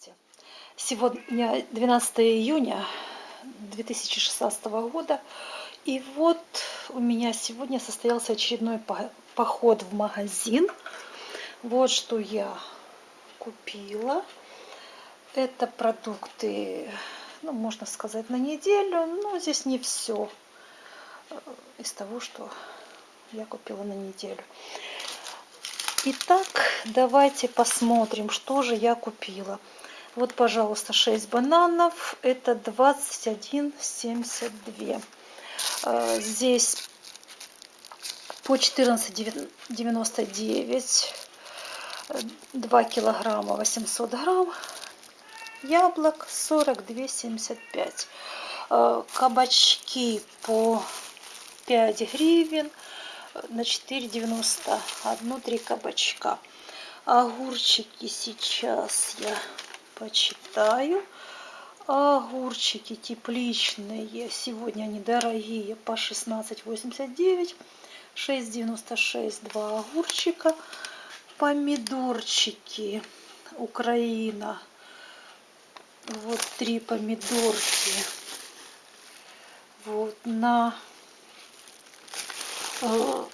Здравствуйте! Сегодня 12 июня 2016 года. И вот у меня сегодня состоялся очередной поход в магазин. Вот что я купила. Это продукты, ну, можно сказать, на неделю. Но здесь не все э, из того, что я купила на неделю. Итак, давайте посмотрим, что же я купила. Вот, пожалуйста, 6 бананов. Это 21,72. А, здесь по 14,99. 2 килограмма 800 грамм. Яблок 42,75. А, кабачки по 5 гривен на 4,90 одну три кабачка огурчики сейчас я почитаю. Огурчики тепличные сегодня они дорогие по 16,89 6,96 два огурчика. Помидорчики украина. Вот три помидорки. Вот на Э,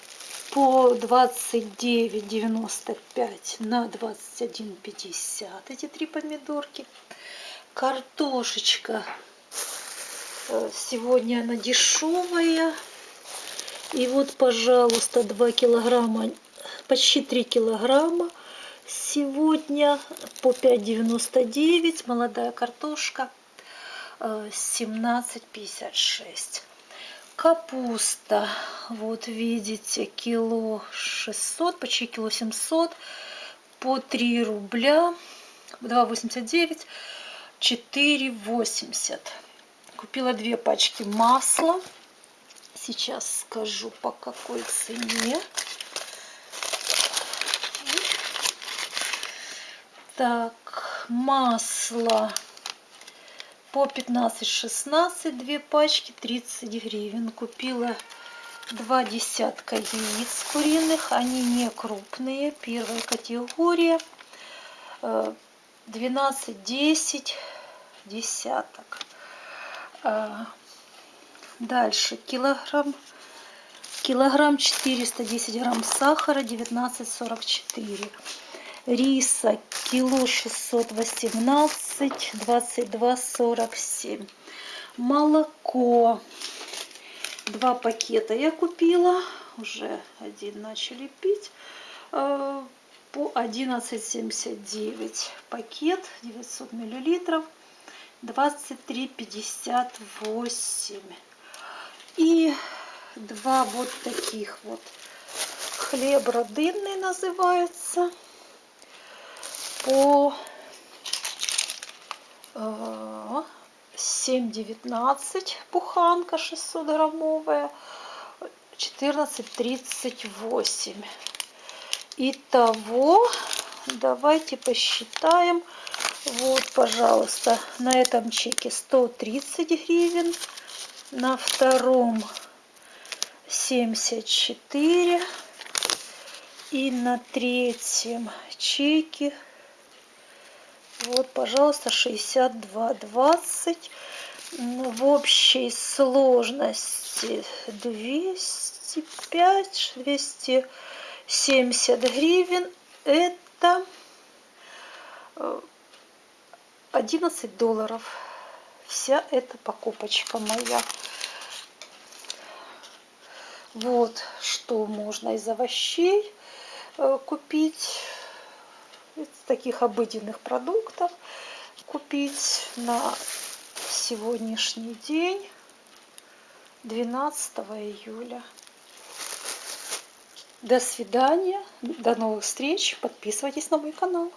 по 29,95 на 21,50 эти три помидорки. Картошечка. Э, сегодня она дешевая. И вот, пожалуйста, 2 килограмма, почти 3 килограмма. Сегодня по 5,99 молодая картошка 17,56. Капуста, вот видите, кило 600, почти кило 700, по 3 рубля, 2,89, 4,80. Купила две пачки масла. Сейчас скажу, по какой цене. Так, масло по 15-16 две пачки 30 гривен. Купила два десятка яиц куриных. Они не крупные. Первая категория 12 10 десяток. А, дальше килограмм. Килограмм 410 грамм сахара 19,44 риса кило 618 22 47 молоко. Два пакета я купила уже один начали пить. Э, по 11,79 пакет 900 миллилитров 23,58 и два вот таких вот хлеб родинный называется по 7,19 буханка 600 граммовая 14,38 итого давайте посчитаем. Вот пожалуйста на этом чеке 130 гривен на втором 74 и на третьем чеке вот, пожалуйста, 62,20. В общей сложности 205, 270 гривен. Это 11 э, долларов. Вся эта покупочка моя. Вот что можно из овощей э, купить таких обыденных продуктов купить на сегодняшний день 12 июля. До свидания, до новых встреч, подписывайтесь на мой канал.